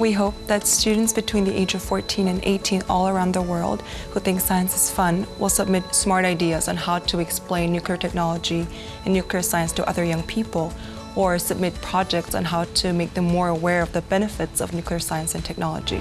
We hope that students between the age of 14 and 18 all around the world who think science is fun will submit smart ideas on how to explain nuclear technology and nuclear science to other young people or submit projects on how to make them more aware of the benefits of nuclear science and technology.